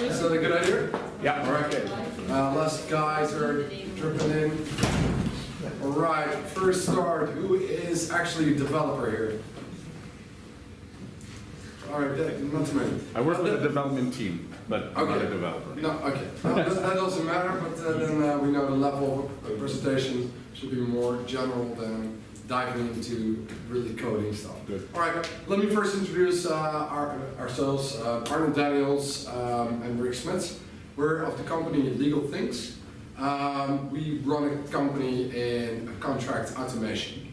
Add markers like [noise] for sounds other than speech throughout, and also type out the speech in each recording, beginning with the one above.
Is that a good idea? Yeah. All right. Uh, less guys are dripping in. All right, first start. Who is actually a developer here? All right, not too many. I work with the development team, but I'm not a developer. No, okay. No, that, that doesn't matter, but uh, then uh, we know the level of presentation should be more general than diving into really coding stuff. Good. All right, let me first introduce uh, our, ourselves. Uh, Arnold Daniels um, and Rick Smits. We're of the company Legal Things. Um, we run a company in contract automation.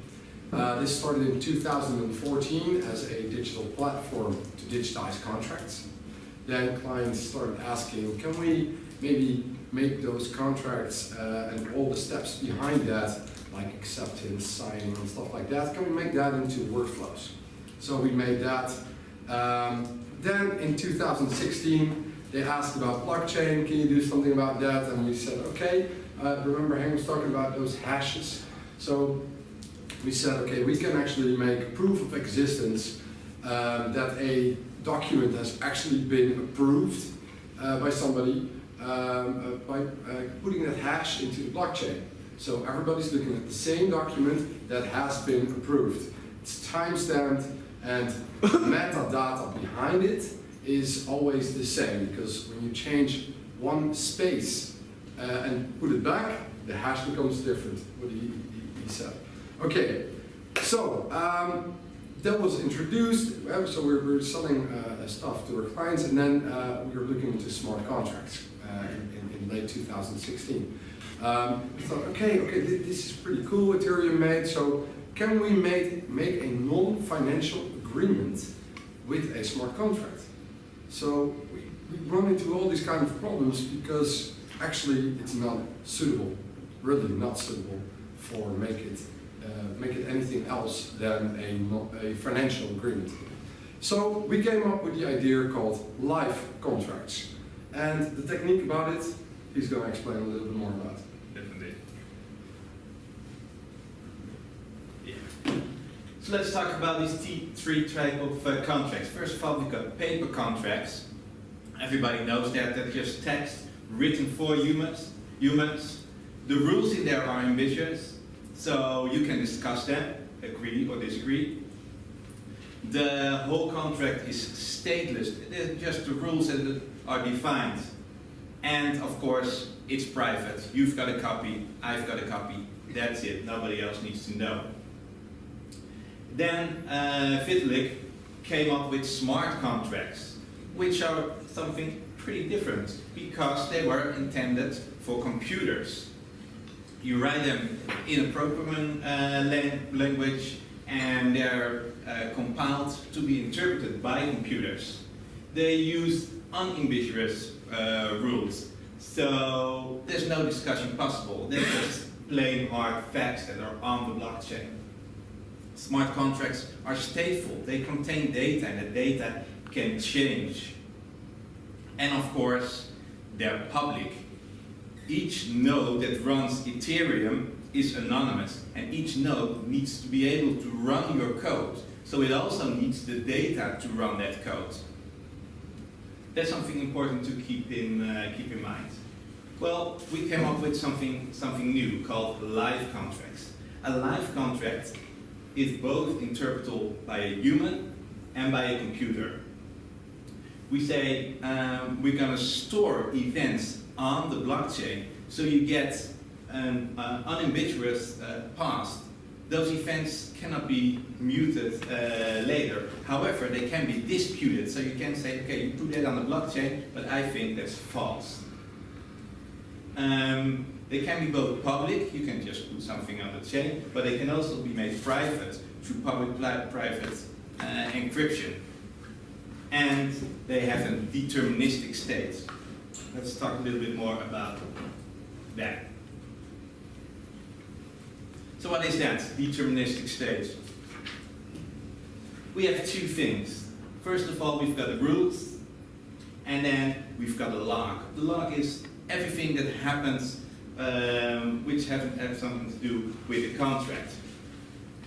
Uh, this started in 2014 as a digital platform to digitize contracts. Then clients started asking, can we maybe make those contracts uh, and all the steps behind that, like acceptance, signing, and stuff like that, can we make that into workflows? So we made that. Um, then in 2016, they asked about blockchain, can you do something about that? And we said, okay. Uh, remember Hank was talking about those hashes. So we said, okay, we can actually make proof of existence um, that a document has actually been approved uh, by somebody um, uh, by uh, putting that hash into the blockchain. So everybody's looking at the same document that has been approved. It's timestamped and metadata behind it is always the same because when you change one space uh, and put it back, the hash becomes different, what he, he, he said. Okay, so um, that was introduced, so we're, we're selling uh, stuff to our clients and then uh, we were looking into smart contracts uh, in, in late 2016. Um, we thought, okay, okay, th this is pretty cool, Ethereum made, so can we make, make a non-financial agreement with a smart contract? So we, we run into all these kind of problems because actually it's not suitable, really not suitable for make it, uh, make it anything else than a, a financial agreement. So we came up with the idea called live contracts. And the technique about it, he's going to explain a little bit more about. Definitely. Yeah. So let's talk about these t- three type of uh, contracts. First of all, we've got paper contracts. Everybody knows that. That's just text written for humans. Humans. The rules in there are ambitious, so you can discuss them, agree or disagree. The whole contract is stateless. They're just the rules that are defined. And of course, it's private. You've got a copy, I've got a copy. That's it. Nobody else needs to know. Then uh, Vitalik came up with smart contracts, which are something pretty different because they were intended for computers. You write them in a programming uh, language and they're uh, compiled to be interpreted by computers. They use unambiguous uh, rules, so there's no discussion possible. They're just plain hard facts that are on the blockchain. Smart contracts are stateful. They contain data and the data can change. And of course, they're public. Each node that runs Ethereum is anonymous and each node needs to be able to run your code. So it also needs the data to run that code. That's something important to keep in, uh, keep in mind. Well, we came up with something, something new called live contracts. A live contract is both interpretable by a human and by a computer. We say um, we're going to store events on the blockchain so you get an uh, unambiguous uh, past. Those events cannot be muted uh, later. However, they can be disputed. So you can say, okay, you put that on the blockchain, but I think that's false. Um, they can be both public, you can just put something on the chain, but they can also be made private through public-private uh, encryption. And they have a deterministic state. Let's talk a little bit more about that. So what is that deterministic state? We have two things. First of all, we've got the rules, and then we've got a log. The log is everything that happens um, which have, have something to do with the contract.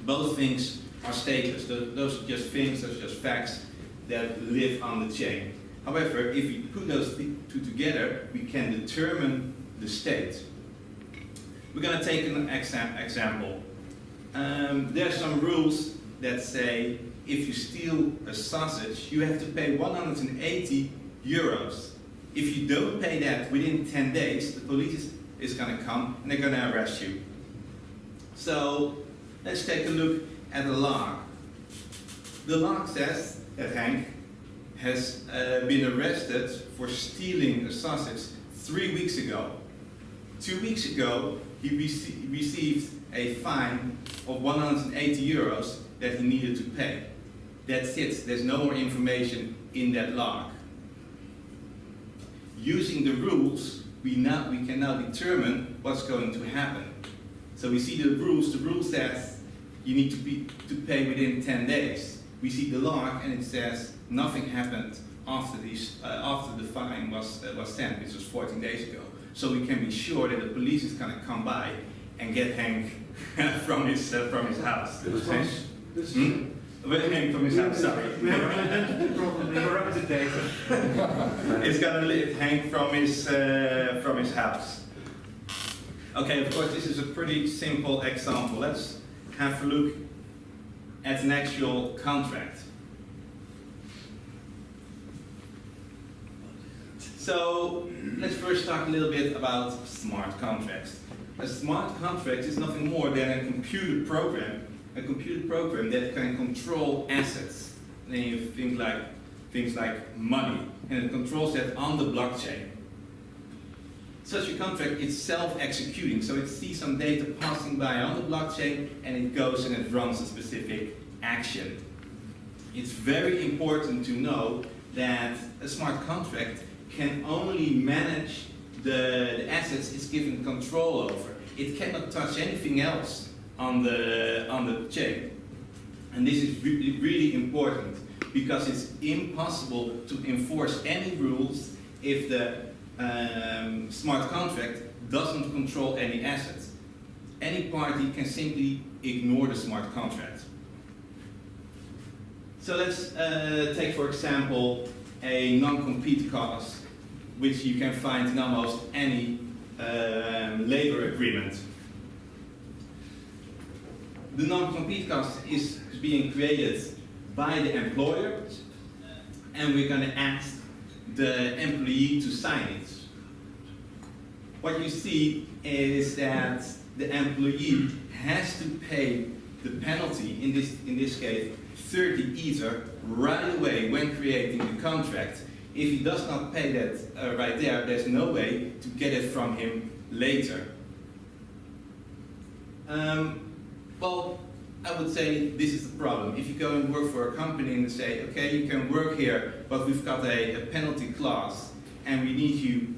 Both things are stateless. Those are just things, those are just facts that live on the chain. However, if we put those two together, we can determine the state. We're going to take an exam- example. Um, there are some rules that say if you steal a sausage, you have to pay 180 euros. If you don't pay that within 10 days, the police is, going to come and they're going to arrest you. So let's take a look at the log. The log says that Hank has uh, been arrested for stealing a sausage three weeks ago. Two weeks ago, he rece- received a fine of 180 euros that he needed to pay. That's it. There's no more information in that log. Using the rules, we, now, we can now determine what's going to happen. So we see the rules. The rule says you need to, be, to pay within 10 days. We see the log and it says nothing happened after, these, uh, after the fine was, uh, was sent, which was 14 days ago. So we can be sure that the police is going to come by and get Hank [laughs] from, his, uh, from his house. Hank- This Hmm? Well, Hank from his house, sorry. We have an identity problem. We have a representative. It's gonna li- hang from his uh, from his house. Okay, of course, this is a pretty simple example. Let's have a look at an actual contract. So let's first talk a little bit about smart contracts. A smart contract is nothing more than a computer program, a computer program that can control assets. Then you think like things like money, and it controls that on the blockchain. Such a contract is self-executing, so it sees some data passing by on the blockchain, and it goes and it runs a specific action. It's very important to know that a smart contract can only manage the, the assets it's given control over. It cannot touch anything else on the, on the chain. And this is really, really important because it's impossible to enforce any rules if the um, smart contract doesn't control any assets. Any party can simply ignore the smart contract. So let's uh, take, for example, a non-compete clause, which you can find in almost any um, labor agreement. The non-compete clause is being created by the employer, and we're going to ask the employee to sign it. What you see is that the employee has to pay the penalty, in this, in this case, 30 ether, right away when creating the contract. If he does not pay that uh, right there, there's no way to get it from him later. Um, well, I would say this is the problem. If you go and work for a company and say, okay, you can work here, but we've got a, a penalty clause, and we need you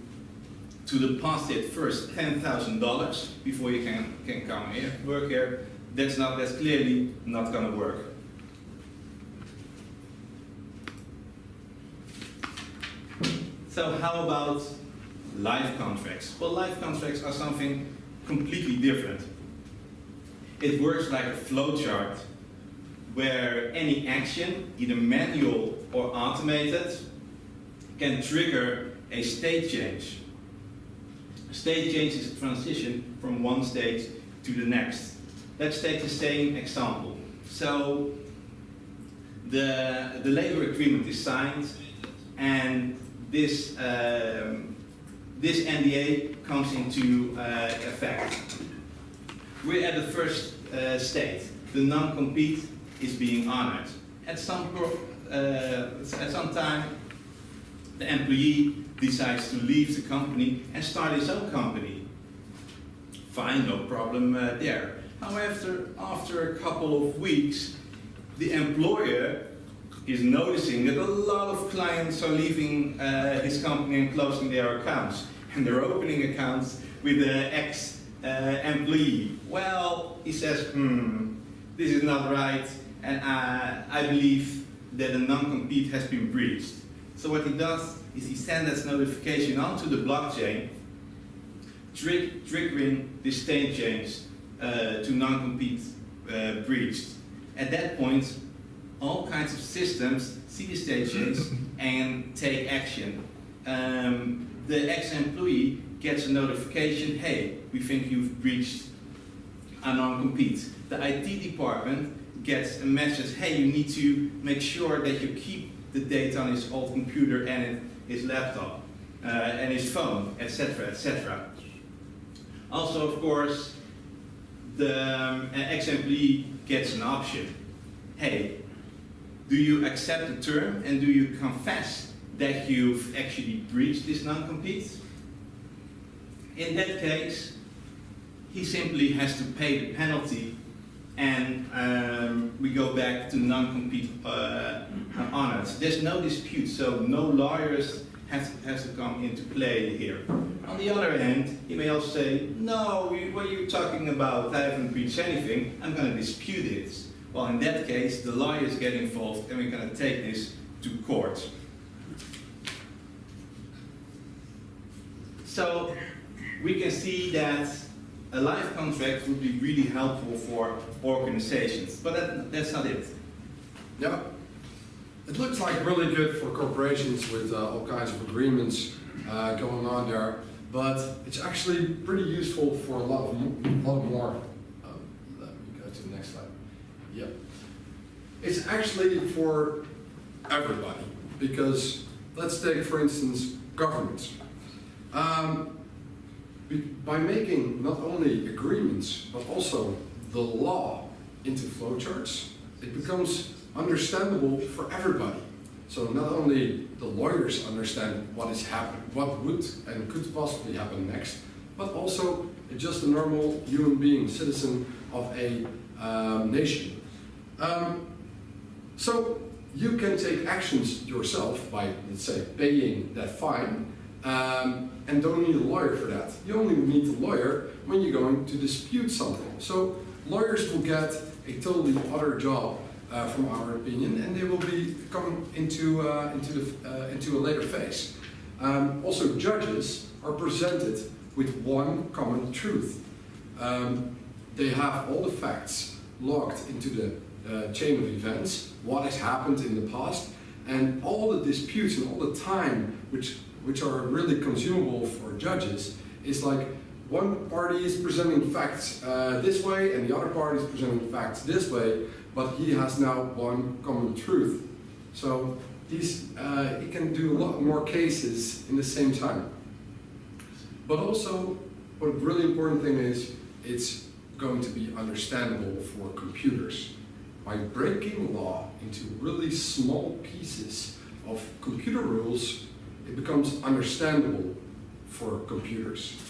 to deposit first $10,000 before you can, can come here, work here, that's not, that's clearly not gonna work. So how about live contracts? Well, live contracts are something completely different. It works like a flowchart where any action, either manual or automated, can trigger a state change. A state change is a transition from one state to the next. Let's take the same example. So the, the labor agreement is signed and this, um, this NDA comes into uh, effect. We're at the first uh, state. The non-compete is being honored. At some, uh, at some time, the employee decides to leave the company and start his own company. Fine, no problem uh, there. However, after a couple of weeks, the employer is noticing that a lot of clients are leaving uh, his company and closing their accounts. And they're opening accounts with the ex-employee. Well, he says, hmm, this is not right, and uh, I believe that a non-compete has been breached. So what he does is he sends this notification onto the blockchain, trig- triggering the state change uh, to non-compete uh, breached. At that point, all kinds of systems see the state change [laughs] and take action. Um, the ex-employee gets a notification, hey, we think you've breached a non-compete. The IT department gets a message, hey, you need to make sure that you keep the data on his old computer and his laptop uh, and his phone, etc., etc. Also, of course, the um, ex-employee gets an option. Hey, do you accept the term and do you confess that you've actually breached this non-compete? In that case, he simply has to pay the penalty and um, we go back to non-compete uh, on it. There's no dispute, so no lawyers has, has to come into play here. On the other hand, he may also say, no, what are you talking about? I haven't breached anything. I'm going to dispute it. Well, in that case, the lawyers get involved and we're going to take this to court. So we can see that a live contract would be really helpful for organizations, but that, that's not it. Yeah. It looks like really good for corporations with uh, all kinds of agreements uh, going on there, but it's actually pretty useful for a lot of, lot more. Um, let me go to the next slide. Yep. It's actually for everybody because let's take, for instance, governments. Um, by making not only agreements but also the law into flowcharts, it becomes understandable for everybody. So not only the lawyers understand what is happening, what would and could possibly happen next, but also just a normal human being, citizen of a um, nation. Um, so you can take actions yourself by, let's say, paying that fine, um, and don't need a lawyer for that. You only need a lawyer when you're going to dispute something. So lawyers will get a totally other job, uh, from our opinion, and they will be coming into uh, into the uh, into a later phase. Um, also, judges are presented with one common truth. Um, they have all the facts locked into the uh, chain of events, what has happened in the past, and all the disputes and all the time which which are really consumable for judges is like one party is presenting facts uh, this way and the other party is presenting facts this way, but he has now one common truth. So these, uh, he can do a lot more cases in the same time. But also, what a really important thing is, it's going to be understandable for computers. By breaking law into really small pieces of computer rules, it becomes understandable for computers.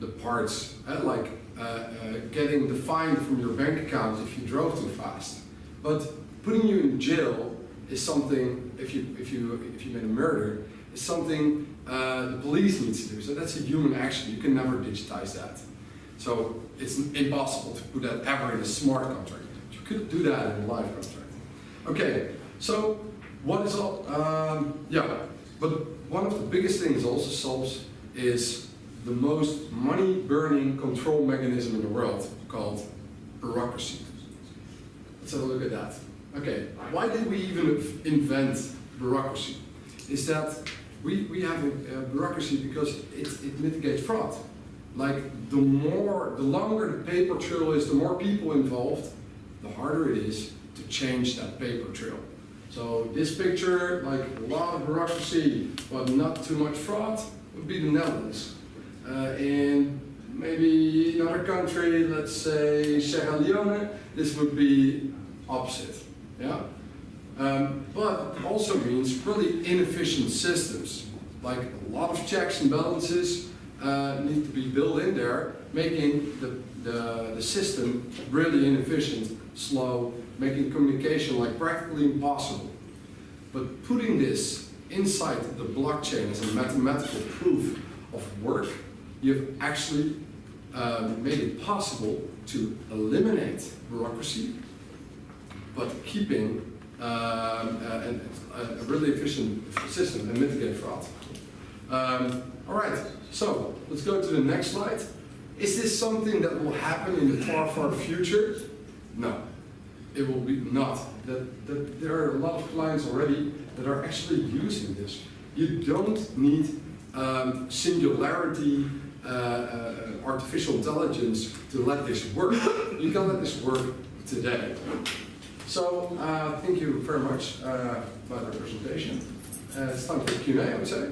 The parts, uh, like uh, uh, getting the fine from your bank account if you drove too fast. But putting you in jail is something, if you, if you, if you made a murder, is something uh, the police needs to do. So that's a human action. You can never digitize that. So it's impossible to put that ever in a smart contract. You could do that in a live contract. Okay, so what is all, um, yeah, but one of the biggest things also solves is the most money burning control mechanism in the world called bureaucracy. Let's have a look at that. Okay, why did we even invent bureaucracy? Is that we, we have a, a bureaucracy because it, it mitigates fraud. Like the more, the longer the paper trail is, the more people involved, the harder it is to change that paper trail. So this picture, like a lot of bureaucracy, but not too much fraud, would be the Netherlands. Uh, in maybe another country, let's say Sierra Leone, this would be opposite. Yeah? Um, but also means really inefficient systems. Like a lot of checks and balances uh, need to be built in there, making the, the, the system really inefficient, slow, making communication like practically impossible. But putting this inside the blockchain as a mathematical proof of work, you've actually um, made it possible to eliminate bureaucracy, but keeping um, a, a, a really efficient system and mitigate fraud. Um, all right, so let's go to the next slide. Is this something that will happen in the far, far future? No, it will be not that, that there are a lot of clients already that are actually using this. You don't need um, singularity, uh, uh, artificial intelligence to let this work. You can let this work today. So, uh, thank you very much uh, for the presentation. Uh, it's time for Q&A, I would say.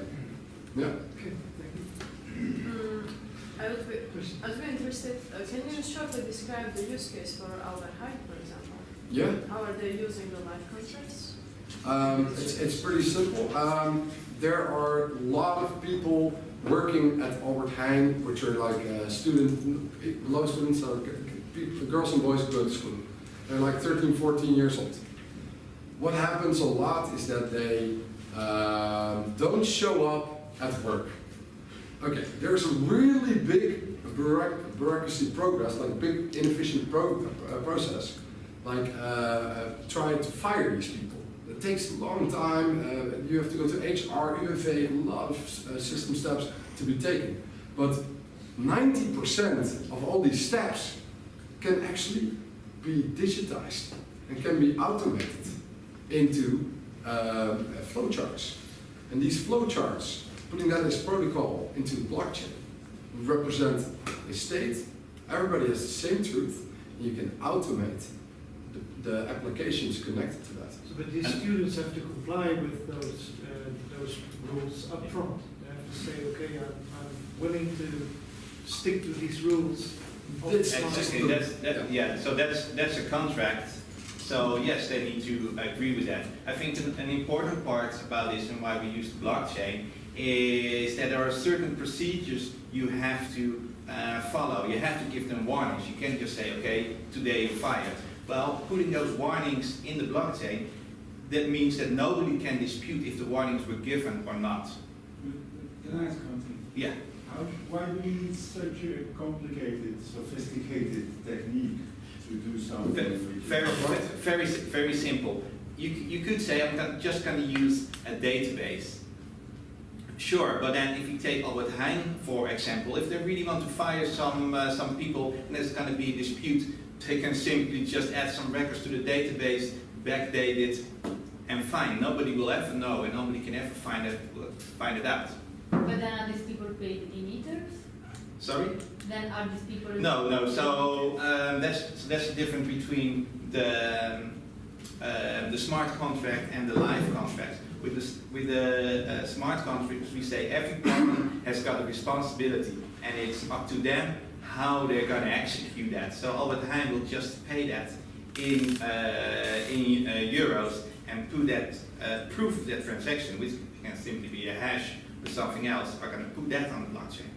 Yeah. Mm, I would be, I would interested, uh, can you shortly describe the use case for Albert Heijn, for example? Yeah. How are they using the live contracts? Um, it's, it's pretty simple. Um, there are a lot of people working at Albert Heijn, which are like uh, student, low students, uh, people, girls and boys who go to school. They're like 13, 14 years old. What happens a lot is that they um, don't show up at work. Okay, there's a really big bureaucracy progress, like a big inefficient pro- uh, process, like uh, trying to fire these people. It takes a long time. Uh, you have to go to HR, UFA, a lot of uh, system steps to be taken. But 90% of all these steps can actually be digitized and can be automated into um, flowcharts. And these flowcharts, putting that as protocol into the blockchain, represent a state. Everybody has the same truth. And you can automate the, the applications connected to that. So, but these And- students have to comply with those, uh, those rules upfront. They have to say, okay, I'm, I'm willing to stick to these rules. It's- upfront." Exactly, that's, that, yeah, so that's, that's a contract. So yes, they need to agree with that. I think an, an important part about this and why we use the blockchain is that there are certain procedures you have to uh, follow. You have to give them warnings. You can't just say, okay, today you're fired. Well, putting those warnings in the blockchain, that means that nobody can dispute if the warnings were given or not. Can I ask something? Yeah. How, why do we need such a complicated, sophisticated technique to do something? Ve- which- Very, very, very simple. You, you could say, I'm just going to use a database. Sure, but then if you take Albert Heijn, for example, if they really want to fire some, uh, some people and there's going to be a dispute, they can simply just add some records to the database, backdate it, and fine. Nobody will ever know and nobody can ever find it, find it out. But then are these people paid in meters? Sorry? Then are these people? No, no. So um, that's so that's the difference between the um, uh, the smart contract and the live contract. With the with the uh, smart contracts, we say every party has got a responsibility, and it's up to them how they're going to execute that. So Albert Heijn will just pay that in uh, in uh, euros and put that uh, proof of that transaction, which can simply be a hash or something else, are going to put that on the blockchain.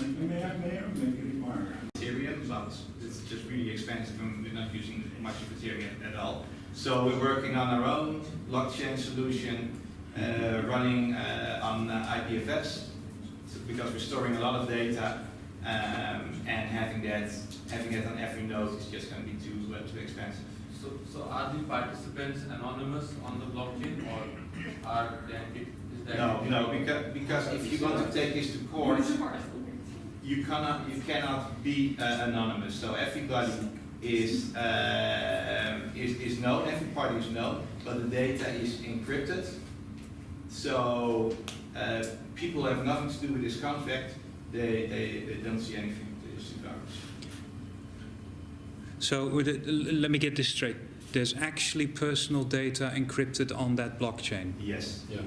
May I, may I make a remark? Ethereum, but it's just really expensive and we're not using much of Ethereum at all. So we're working on our own blockchain solution, uh, running uh, on uh, IPFS, because we're storing a lot of data, um, and having that, having it on every node is just going to be too uh, too expensive. So, so are the participants anonymous on the blockchain or are they, is that? No, no, because, because if you want to take this to court, you cannot you cannot be uh, anonymous. So everybody is, uh, is is known. Every party is known, but the data is encrypted. So uh, people have nothing to do with this contract. They they, they don't see anything with this regard. So with it- let me get this straight. There's actually personal data encrypted on that blockchain. Yes. Yeah.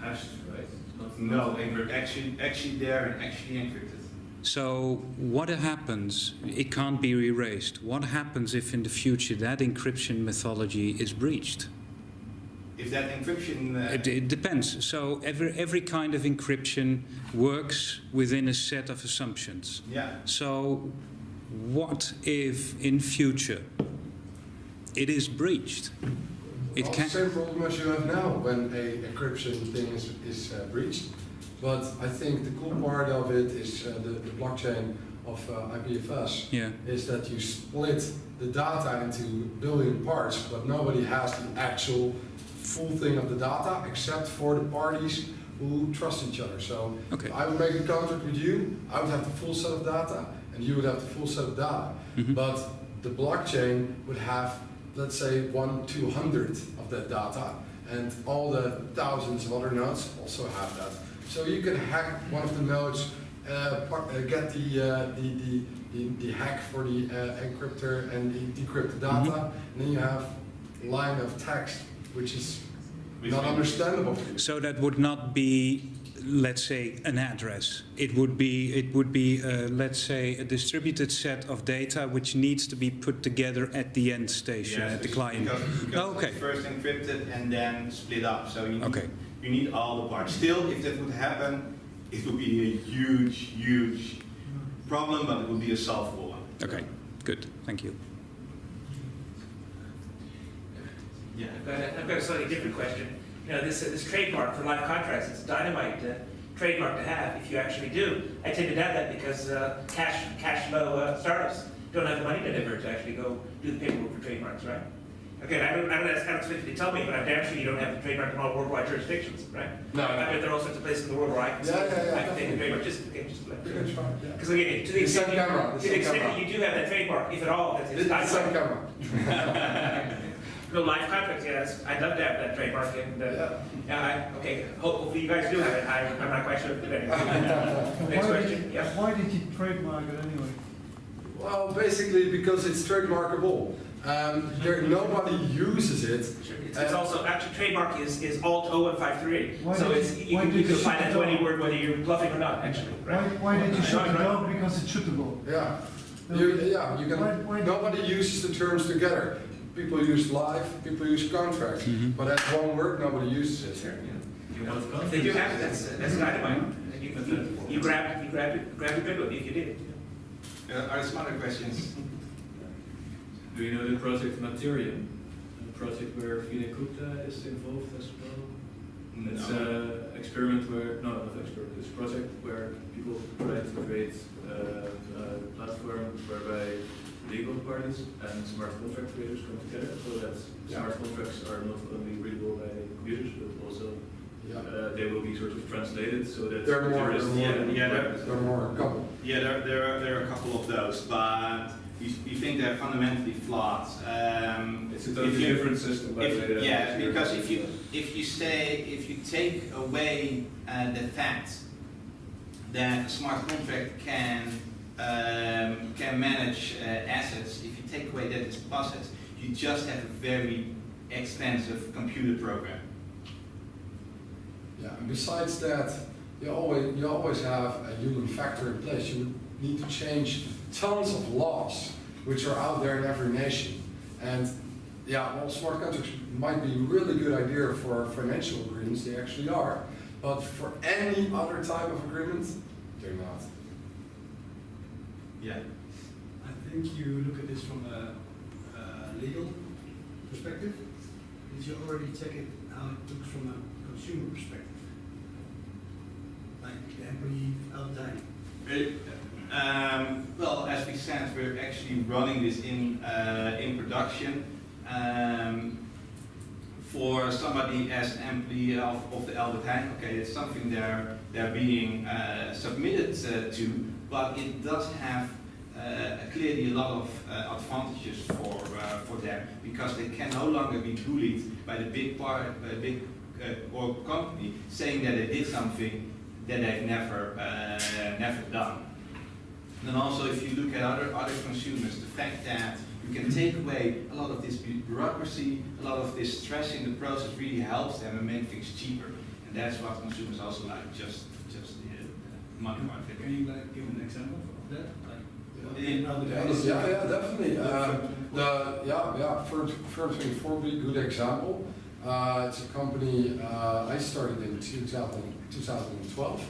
Hashed, right? Not- No, encrypt- actually actually there and actually encrypted. So what happens? It can't be erased. What happens if in the future that encryption methodology is breached? If that encryption uh, It, it depends. So every every kind of encryption works within a set of assumptions. yeah. So what if in future it is breached? It well, can. same problem as you have now when a encryption thing is, is uh, breached. But I think the cool part of it is uh, the, the blockchain of uh, IPFS Yeah. is that you split the data into billion parts, but nobody has the actual full thing of the data except for the parties who trust each other. So Okay. I would make a contract with you, I would have the full set of data, and you would have the full set of data. Mhm. But the blockchain would have let's say, one two hundredth of that data, and all the thousands of other nodes also have that. So you can hack one of the nodes, uh, uh, get the, uh, the, the, the, the hack for the uh, encryptor and the decrypt the data, and then you have line of text, which is not understandable. So that would not be, let's say, an address. It would be, it would be, uh, let's say, a distributed set of data which needs to be put together at the end station, Yes, at the client. Because, because Oh, okay. it's first encrypted and then split up, so you need, Okay. you need all the parts. Still, if that would happen, it would be a huge, huge problem, but it would be a solvable one. Okay, good, thank you. Yeah. I've got, a, I've got a slightly different question. You know, this, uh, this trademark for live contracts, it's a dynamite uh, trademark to have if you actually do. I tend to doubt that because uh, cash, cash flow uh, startups don't have the money to ever to actually go do the paperwork for trademarks, right? Again, I don't, I don't, I don't expect you to tell me, but I'm damn sure you don't have the trademark in all worldwide jurisdictions, right? No, no. I bet there are all sorts of places in the world where I can, Yeah, yeah, yeah, I can take the trademark, just, okay, just let You can. Because again, to the The extent, you- camera, to the same extent that you do have that trademark, if at all, that's, It's it's the same camera. [laughs] No, live contracts, yes, I'd love to have that trademark and, uh, Yeah. yeah, I, okay, hopefully you guys do have it, I, I'm not quite sure. Next Why did question, you- yeah. Why did you trademark it anyway? Well, basically because it's trademarkable. Um, there, nobody uses it. It's, it's also, actually trademark is, is alt 0153, Why so did- it's, you why can, did you can you apply shoot that it to any word, whether you're bluffing or not, actually, right? why did you shoot Right, it right. Because it's shootable. Yeah. You, yeah, you Why- can, why- nobody uses the terms together. People use live, people use contract, but that's one word, nobody uses it. you If they do have it, that's, that's dynamite. And you, you, you grab, you grab it, grab a good one if you did. Uh, are there some other questions? [laughs] Do you know the project Mattereum? A project where Vinay Gupta is involved as well? It's No. an experiment where, no, not experiment, it's a project where people try to create uh, a platform whereby legal parties and smart contract creators come together so that Yeah. smart contracts are not only readable by computers but also Yeah. uh, they will be sort of translated so that They're more- jurists they're more- and yeah, they're- There are more, a couple. Yeah, there, there, are, there are a couple of those, but you, you think they're fundamentally flawed. Um, It's a totally you- different system by the way. If, than yeah, because if you if you stay if you take away uh, the fact that a smart contract can um, can manage uh, assets, if you take away that assets, you just have a very expensive computer program. Yeah, and besides that, you always, you always have a human factor in place. You need to change tons of laws which are out there in every nation. And yeah, well, smart contracts might be a really good idea for financial agreements, they actually are. But for any other type of agreement, they're not. Yeah. I think you look at this from a, a legal perspective. Did you already check it how it looks from a consumer perspective? Like the employee out. Um, well, as we said, we're actually running this in uh, in production. Um, for somebody as an employee of, of the Albert Heijn, okay, it's something they're they're being uh, submitted uh, to, but it does have uh, clearly a lot of uh, advantages for uh, for them because they can no longer be bullied by the big part, the big uh, oil company saying that they did something that they've never uh, never done. And also, if you look at other other consumers, the fact that you can take away a lot of this bureaucracy, a lot of this stress in the process really helps them and make things cheaper. And that's what consumers also like, just uh. Can you like give an example of that? Like Yeah. Yeah, definitely. Um, the, yeah, yeah, Firm, Firm 24 would be a good example. Uh, it's a company uh, I started in 2000, 2012.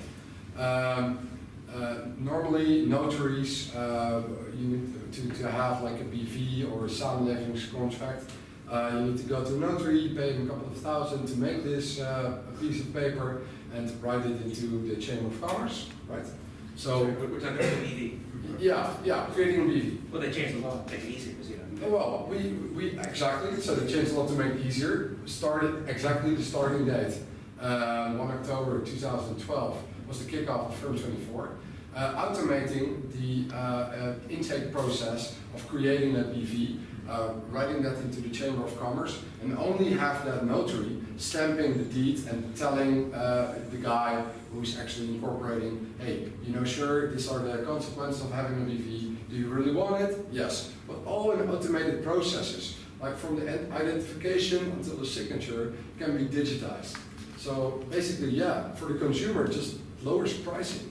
Um, uh, normally, notaries, uh, you need to, to have like a BV or a samenlevingscontract. Uh, you need to go to a notary, pay him a couple of thousand to make this uh, a piece of paper and write it into the Chamber of Commerce, right? So, We're talking about EV. yeah, yeah, creating a BV. Well, they changed the law, make it easier, because, you know. Well, we, we, exactly, so they changed a lot to make it easier. Started, exactly the starting date, uh, 1 October 2012 was the kickoff of Firm 24. Uh, automating the uh, uh, intake process of creating a BV uh, writing that into the Chamber of Commerce, and only have that notary stamping the deed and telling uh, the guy who's actually incorporating, hey, you know, sure, these are the consequences of having a BV. Do you really want it? Yes. But all in automated processes, like from the identification until the signature, can be digitized. So basically, yeah, for the consumer, it just lowers pricing.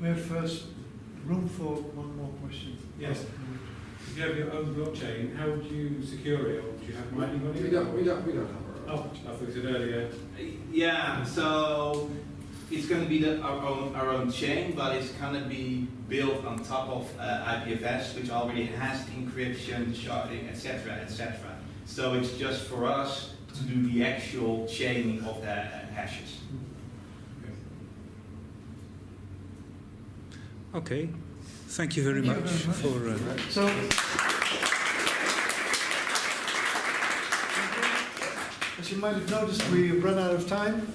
We have first room for one more question. Yes. If you have your own blockchain, how would you secure it, or do you have mining on it? We don't, we don't, we don't have our own. Oh, I thought you said earlier. Yeah, so it's going to be the, our own our own chain, but it's going to be built on top of uh, IPFS, which already has encryption, sharding, etc., etc. So it's just for us to do the actual chaining of the hashes. Okay, thank you very Thank you much very much. for. Uh, So. As you might have noticed, we have run out of time.